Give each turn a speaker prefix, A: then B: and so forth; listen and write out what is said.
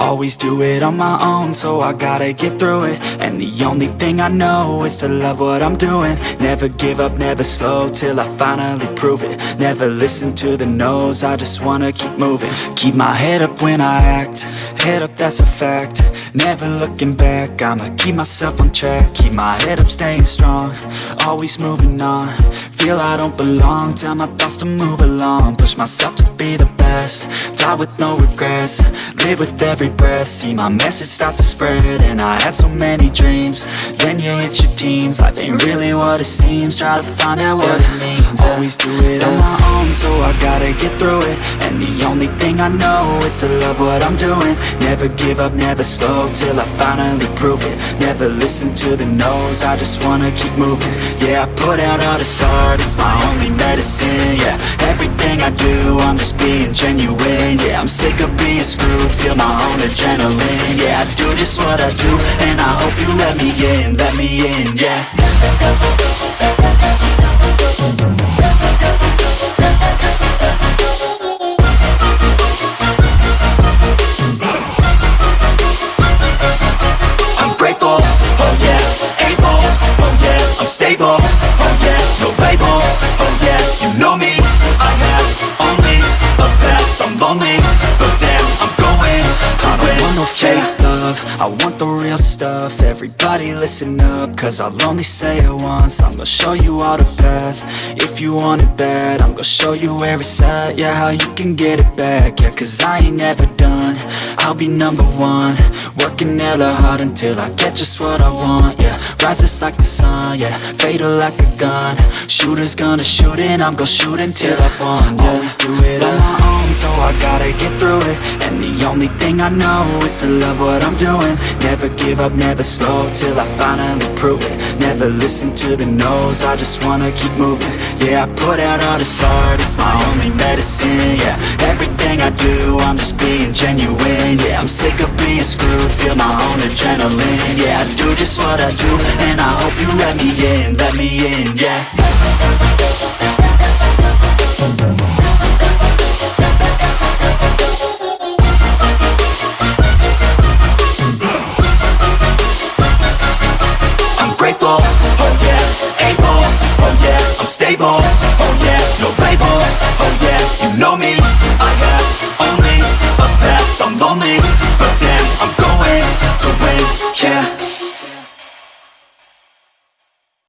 A: Always do it on my own, so I gotta get through it. And the only thing I know is to love what I'm doing. Never give up, never slow, till I finally prove it. Never listen to the no's, I just wanna keep moving. Keep my head up when I act, head up that's a fact. Never looking back, I'ma keep myself on track. Keep my head up, staying strong, always moving on Feel I don't belong, tell my thoughts to move along. Push myself to be the best, die with no regrets. Live with every breath, see my message start to spread. And I had so many dreams, you hit your teens. Life ain't really what it seems, try to find out what it means. Always do it on my own, so I gotta get through it. And the only thing I know is to love what I'm doing. Never give up, never slow, till I finally prove it. Never listen to the no's, I just wanna keep moving. Yeah, I put out all this art, it's my only medicine. Yeah, everything I do, I'm just being feel my own adrenaline. Yeah, I do just what I do, and I hope you let me in, let me in, yeah. I'm oh oh no fake love, I want the real stuff, everybody listen up, cause I'll only say it once, I'm gonna show you all the path, if you want it bad, I'm gonna show you where it's at, yeah, how you can get it back, yeah, cause I ain't never done, I'll be number one, working hella hard until I get just what I want, yeah, rises like the sun, yeah, fatal like a gun, shooters gonna shoot and I'm gonna shoot until I won, yeah, always do it on my own, so I gotta get through it, and the only thing I know is to love what I'm doing, never give up, never slow, till I finally prove it, never listen to the no's, I just wanna keep moving, yeah, I put out all this art, it's my only medicine, yeah, everything I do, I'm just being genuine, feel my own adrenaline Yeah, I do just what I do And I hope you let me in, let me in, yeah I'm grateful. Oh yeah. Able. Oh yeah. I'm stable, oh yeah, no label, oh yeah, you know me, I have only a path, I'm lonely, but damn, I'm way to wait, yeah.